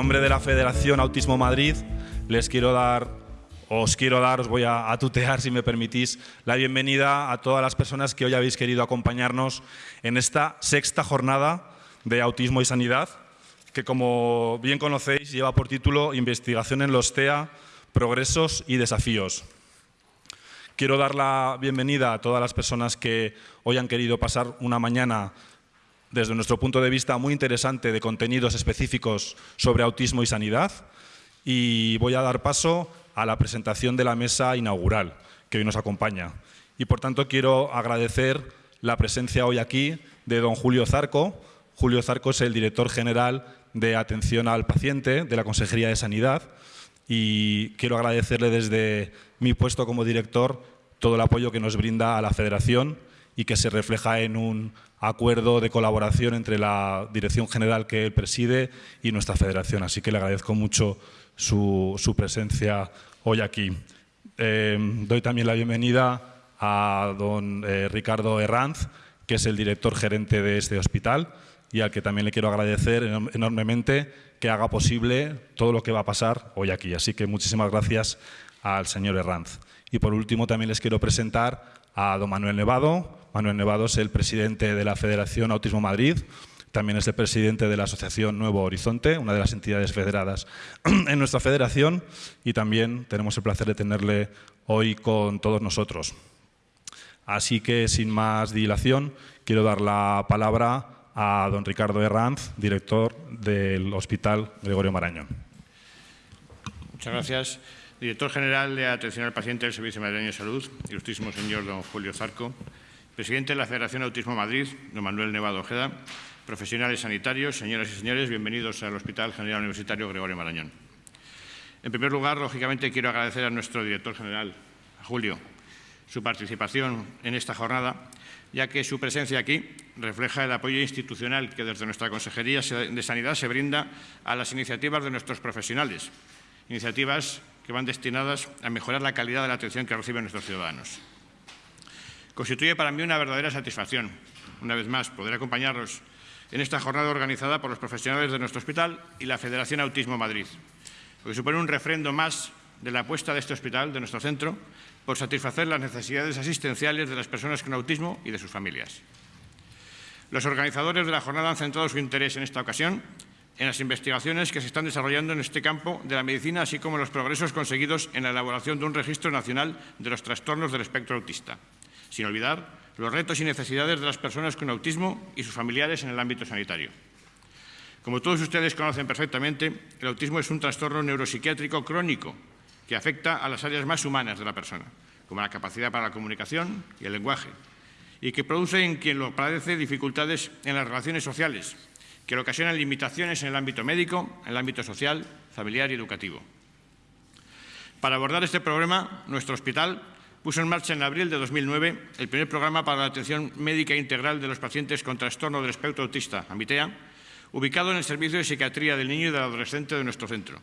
nombre de la Federación Autismo Madrid, les quiero dar, os quiero dar, os voy a, a, tutear si me permitís, la bienvenida a todas las personas que hoy habéis querido acompañarnos en esta sexta jornada de Autismo y Sanidad, que como bien conocéis lleva por título Investigación en los TEA, Progresos y Desafíos. Quiero dar la bienvenida a todas las personas que hoy han querido pasar una mañana desde nuestro punto de vista muy interesante de contenidos específicos sobre autismo y sanidad y voy a dar paso a la presentación de la mesa inaugural que hoy nos acompaña. Y por tanto quiero agradecer la presencia hoy aquí de don Julio Zarco. Julio Zarco es el director general de atención al paciente de la Consejería de Sanidad y quiero agradecerle desde mi puesto como director todo el apoyo que nos brinda a la Federación y que se refleja en un acuerdo de colaboración entre la Dirección General que él preside y nuestra Federación. Así que le agradezco mucho su, su presencia hoy aquí. Eh, doy también la bienvenida a don eh, Ricardo Herranz, que es el director gerente de este hospital y al que también le quiero agradecer enormemente que haga posible todo lo que va a pasar hoy aquí. Así que muchísimas gracias al señor Herranz. Y por último también les quiero presentar a don Manuel Nevado. Manuel Nevado es el presidente de la Federación Autismo Madrid, también es el presidente de la Asociación Nuevo Horizonte, una de las entidades federadas en nuestra federación y también tenemos el placer de tenerle hoy con todos nosotros. Así que, sin más dilación, quiero dar la palabra a don Ricardo Herranz, director del Hospital Gregorio Marañón. Muchas gracias. Director General de Atención al Paciente del Servicio Madrileño de Salud, ilustrísimo señor don Julio Zarco, presidente de la Federación Autismo Madrid, don Manuel Nevado Ojeda, profesionales sanitarios, señoras y señores, bienvenidos al Hospital General Universitario Gregorio Marañón. En primer lugar, lógicamente, quiero agradecer a nuestro director general, Julio, su participación en esta jornada, ya que su presencia aquí refleja el apoyo institucional que desde nuestra Consejería de Sanidad se brinda a las iniciativas de nuestros profesionales, iniciativas que van destinadas a mejorar la calidad de la atención que reciben nuestros ciudadanos. Constituye para mí una verdadera satisfacción, una vez más, poder acompañarlos en esta jornada organizada por los profesionales de nuestro hospital y la Federación Autismo Madrid, porque supone un refrendo más de la apuesta de este hospital, de nuestro centro, por satisfacer las necesidades asistenciales de las personas con autismo y de sus familias. Los organizadores de la jornada han centrado su interés en esta ocasión en las investigaciones que se están desarrollando en este campo de la medicina, así como los progresos conseguidos en la elaboración de un registro nacional de los trastornos del espectro autista, sin olvidar los retos y necesidades de las personas con autismo y sus familiares en el ámbito sanitario. Como todos ustedes conocen perfectamente, el autismo es un trastorno neuropsiquiátrico crónico que afecta a las áreas más humanas de la persona, como la capacidad para la comunicación y el lenguaje, y que produce en quien lo padece dificultades en las relaciones sociales, que le ocasionan limitaciones en el ámbito médico, en el ámbito social, familiar y educativo. Para abordar este problema, nuestro hospital puso en marcha en abril de 2009 el primer programa para la atención médica integral de los pacientes con trastorno del espectro autista, AMITEA, ubicado en el Servicio de Psiquiatría del Niño y del Adolescente de nuestro centro,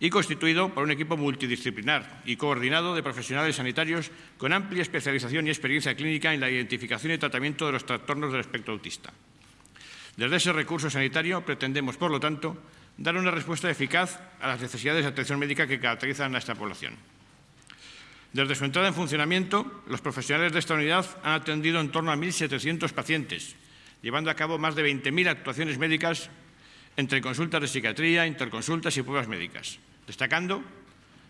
y constituido por un equipo multidisciplinar y coordinado de profesionales sanitarios con amplia especialización y experiencia clínica en la identificación y tratamiento de los trastornos del espectro autista. Desde ese recurso sanitario pretendemos, por lo tanto, dar una respuesta eficaz a las necesidades de atención médica que caracterizan a esta población. Desde su entrada en funcionamiento, los profesionales de esta unidad han atendido en torno a 1.700 pacientes, llevando a cabo más de 20.000 actuaciones médicas entre consultas de psiquiatría, interconsultas y pruebas médicas, destacando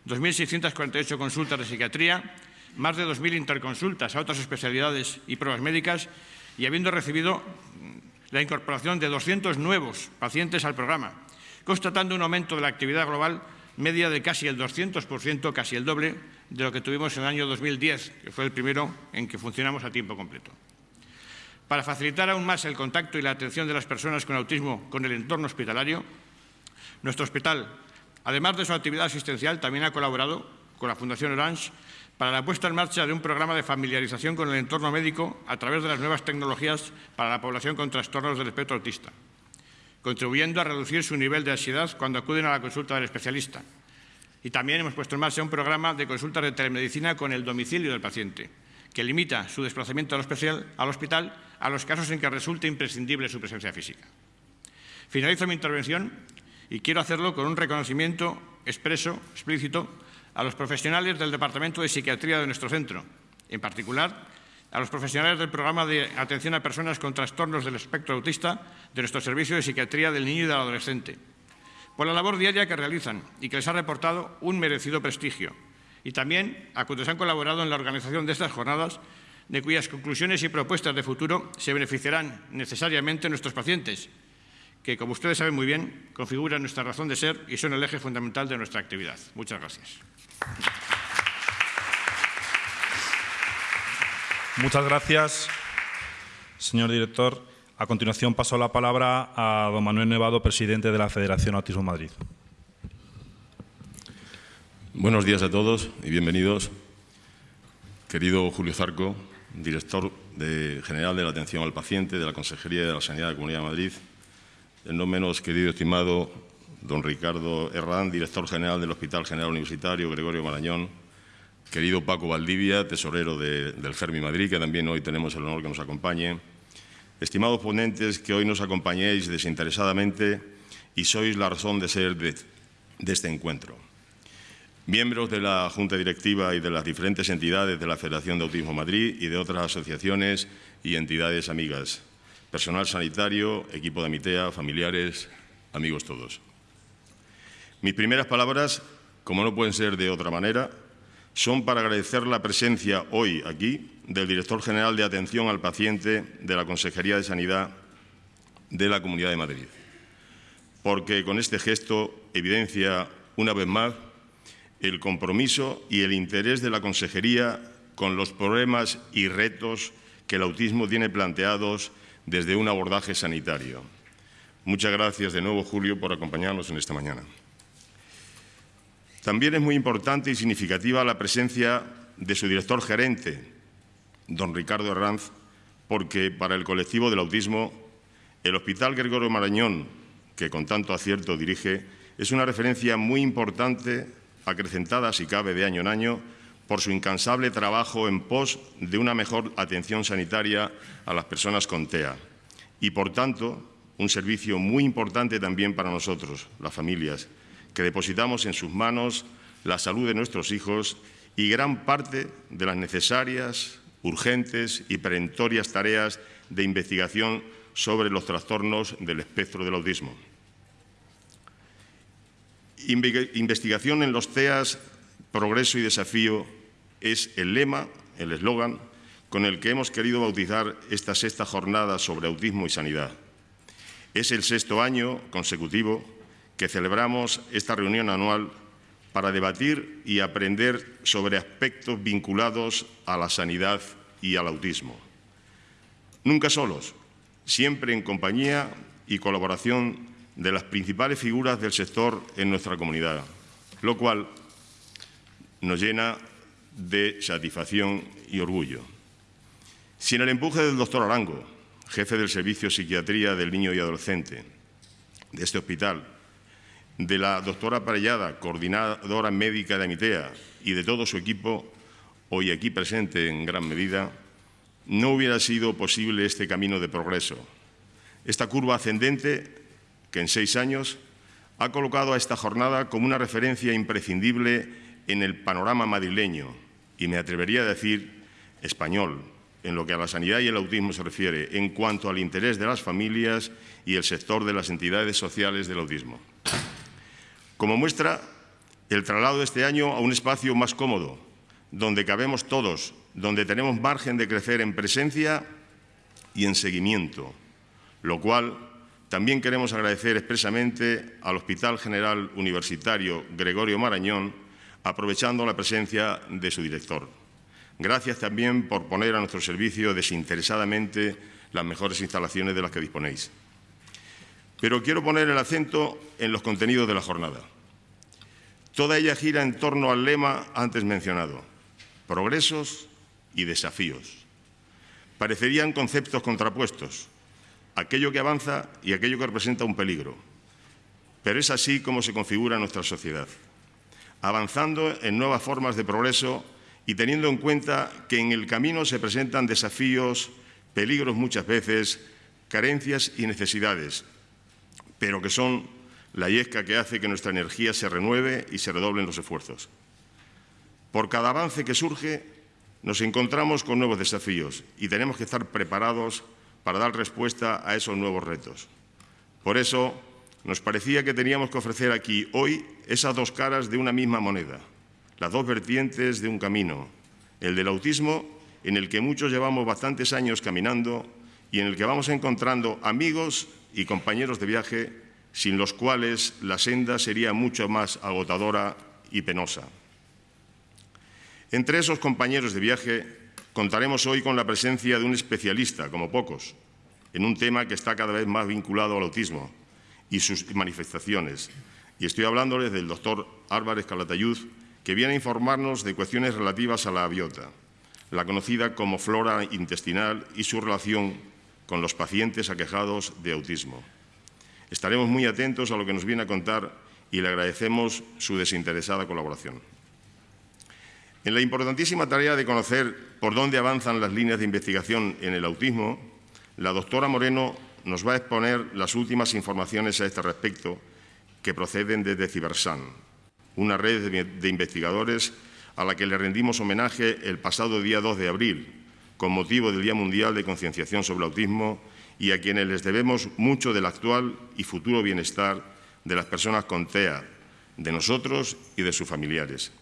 2.648 consultas de psiquiatría, más de 2.000 interconsultas a otras especialidades y pruebas médicas y habiendo recibido la incorporación de 200 nuevos pacientes al programa, constatando un aumento de la actividad global media de casi el 200%, casi el doble de lo que tuvimos en el año 2010, que fue el primero en que funcionamos a tiempo completo. Para facilitar aún más el contacto y la atención de las personas con autismo con el entorno hospitalario, nuestro hospital, además de su actividad asistencial, también ha colaborado con la Fundación Orange para la puesta en marcha de un programa de familiarización con el entorno médico a través de las nuevas tecnologías para la población con trastornos del espectro autista, contribuyendo a reducir su nivel de ansiedad cuando acuden a la consulta del especialista. Y también hemos puesto en marcha un programa de consultas de telemedicina con el domicilio del paciente, que limita su desplazamiento al, al hospital a los casos en que resulte imprescindible su presencia física. Finalizo mi intervención y quiero hacerlo con un reconocimiento expreso, explícito, a los profesionales del Departamento de Psiquiatría de nuestro centro, en particular a los profesionales del programa de atención a personas con trastornos del espectro autista de nuestro Servicio de Psiquiatría del Niño y del Adolescente, por la labor diaria que realizan y que les ha reportado un merecido prestigio, y también a quienes han colaborado en la organización de estas jornadas, de cuyas conclusiones y propuestas de futuro se beneficiarán necesariamente nuestros pacientes, que, como ustedes saben muy bien, configuran nuestra razón de ser y son el eje fundamental de nuestra actividad. Muchas gracias. Muchas gracias, señor director. A continuación paso la palabra a don Manuel Nevado, presidente de la Federación Autismo Madrid. Buenos días a todos y bienvenidos. Querido Julio Zarco, director general de la Atención al Paciente de la Consejería de la Sanidad de la Comunidad de Madrid, el no menos querido y estimado don Ricardo Herrán, director general del Hospital General Universitario Gregorio Marañón, querido Paco Valdivia, tesorero del Germi Madrid, que también hoy tenemos el honor que nos acompañe, estimados ponentes que hoy nos acompañéis desinteresadamente y sois la razón de ser de, de este encuentro. Miembros de la Junta Directiva y de las diferentes entidades de la Federación de Autismo Madrid y de otras asociaciones y entidades amigas, personal sanitario, equipo de Mitea, familiares, amigos todos. Mis primeras palabras, como no pueden ser de otra manera, son para agradecer la presencia hoy aquí del Director General de Atención al Paciente de la Consejería de Sanidad de la Comunidad de Madrid, porque con este gesto evidencia una vez más el compromiso y el interés de la Consejería con los problemas y retos que el autismo tiene planteados desde un abordaje sanitario. Muchas gracias de nuevo, Julio, por acompañarnos en esta mañana. También es muy importante y significativa la presencia de su director gerente, don Ricardo Herranz, porque para el colectivo del autismo, el Hospital Gregorio Marañón, que con tanto acierto dirige, es una referencia muy importante, acrecentada si cabe de año en año, por su incansable trabajo en pos de una mejor atención sanitaria a las personas con TEA. Y, por tanto, un servicio muy importante también para nosotros, las familias, que depositamos en sus manos la salud de nuestros hijos y gran parte de las necesarias, urgentes y perentorias tareas de investigación sobre los trastornos del espectro del autismo. Investigación en los TEAS, progreso y desafío es el lema, el eslogan, con el que hemos querido bautizar esta sexta jornada sobre autismo y sanidad. Es el sexto año consecutivo que celebramos esta reunión anual para debatir y aprender sobre aspectos vinculados a la sanidad y al autismo. Nunca solos, siempre en compañía y colaboración de las principales figuras del sector en nuestra comunidad, lo cual nos llena de satisfacción y orgullo. Sin el empuje del doctor Arango, jefe del Servicio de Psiquiatría del Niño y Adolescente de este hospital, de la doctora Parellada, coordinadora médica de Amitea, y de todo su equipo, hoy aquí presente en gran medida, no hubiera sido posible este camino de progreso. Esta curva ascendente, que en seis años ha colocado a esta jornada como una referencia imprescindible en el panorama madrileño y me atrevería a decir español, en lo que a la sanidad y el autismo se refiere, en cuanto al interés de las familias y el sector de las entidades sociales del autismo. Como muestra, el traslado de este año a un espacio más cómodo, donde cabemos todos, donde tenemos margen de crecer en presencia y en seguimiento, lo cual también queremos agradecer expresamente al Hospital General Universitario Gregorio Marañón, aprovechando la presencia de su director. Gracias también por poner a nuestro servicio desinteresadamente las mejores instalaciones de las que disponéis. Pero quiero poner el acento en los contenidos de la jornada. Toda ella gira en torno al lema antes mencionado, progresos y desafíos. Parecerían conceptos contrapuestos, aquello que avanza y aquello que representa un peligro. Pero es así como se configura nuestra sociedad avanzando en nuevas formas de progreso y teniendo en cuenta que en el camino se presentan desafíos, peligros muchas veces, carencias y necesidades, pero que son la yesca que hace que nuestra energía se renueve y se redoblen los esfuerzos. Por cada avance que surge, nos encontramos con nuevos desafíos y tenemos que estar preparados para dar respuesta a esos nuevos retos. Por eso, nos parecía que teníamos que ofrecer aquí hoy esas dos caras de una misma moneda, las dos vertientes de un camino, el del autismo, en el que muchos llevamos bastantes años caminando y en el que vamos encontrando amigos y compañeros de viaje sin los cuales la senda sería mucho más agotadora y penosa. Entre esos compañeros de viaje contaremos hoy con la presencia de un especialista, como pocos, en un tema que está cada vez más vinculado al autismo y sus manifestaciones. Y estoy hablándoles del doctor Álvarez Calatayud, que viene a informarnos de cuestiones relativas a la aviota, la conocida como flora intestinal y su relación con los pacientes aquejados de autismo. Estaremos muy atentos a lo que nos viene a contar y le agradecemos su desinteresada colaboración. En la importantísima tarea de conocer por dónde avanzan las líneas de investigación en el autismo, la doctora Moreno nos va a exponer las últimas informaciones a este respecto que proceden desde Cibersan, una red de investigadores a la que le rendimos homenaje el pasado día 2 de abril, con motivo del Día Mundial de Concienciación sobre el Autismo y a quienes les debemos mucho del actual y futuro bienestar de las personas con TEA, de nosotros y de sus familiares.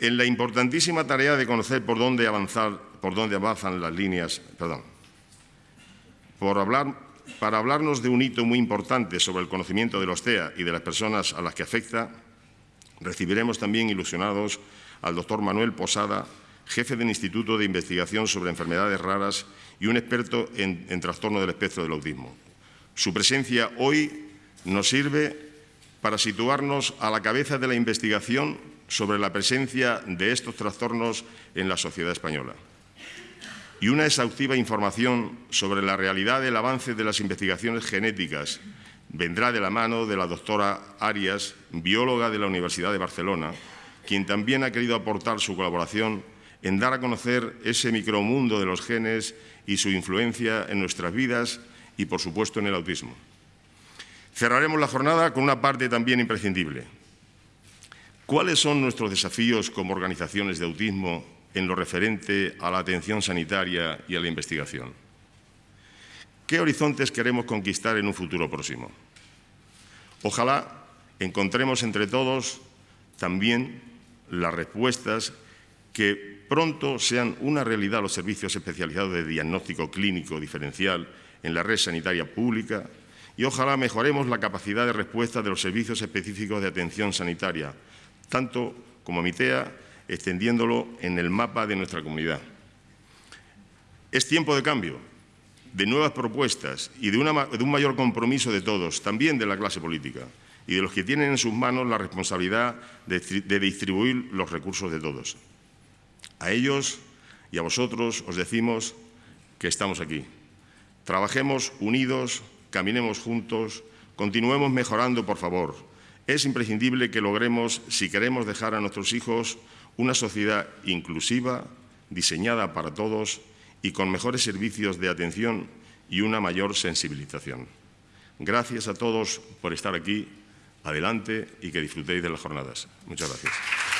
En la importantísima tarea de conocer por dónde avanzan las líneas, por hablar, para hablarnos de un hito muy importante sobre el conocimiento de los TEA y de las personas a las que afecta, recibiremos también ilusionados al doctor Manuel Posada, jefe del Instituto de Investigación sobre Enfermedades Raras y un experto en, en trastorno del espectro del autismo. Su presencia hoy nos sirve para situarnos a la cabeza de la investigación sobre la presencia de estos trastornos en la sociedad española y una exhaustiva información sobre la realidad del avance de las investigaciones genéticas vendrá de la mano de la doctora Arias, bióloga de la Universidad de Barcelona, quien también ha querido aportar su colaboración en dar a conocer ese micromundo de los genes y su influencia en nuestras vidas y, por supuesto, en el autismo. Cerraremos la jornada con una parte también imprescindible. ¿Cuáles son nuestros desafíos como organizaciones de autismo en lo referente a la atención sanitaria y a la investigación? ¿Qué horizontes queremos conquistar en un futuro próximo? Ojalá encontremos entre todos también las respuestas que pronto sean una realidad los servicios especializados de diagnóstico clínico diferencial en la red sanitaria pública y ojalá mejoremos la capacidad de respuesta de los servicios específicos de atención sanitaria, tanto como MITEA, extendiéndolo en el mapa de nuestra comunidad. Es tiempo de cambio, de nuevas propuestas y de, un mayor compromiso de todos, también de la clase política y de los que tienen en sus manos la responsabilidad de, de distribuir los recursos de todos. A ellos y a vosotros os decimos que estamos aquí. Trabajemos unidos, caminemos juntos, continuemos mejorando, por favor, es imprescindible que logremos, si queremos dejar a nuestros hijos una sociedad inclusiva, diseñada para todos y con mejores servicios de atención y una mayor sensibilización. Gracias a todos por estar aquí. Adelante y que disfrutéis de las jornadas. Muchas gracias.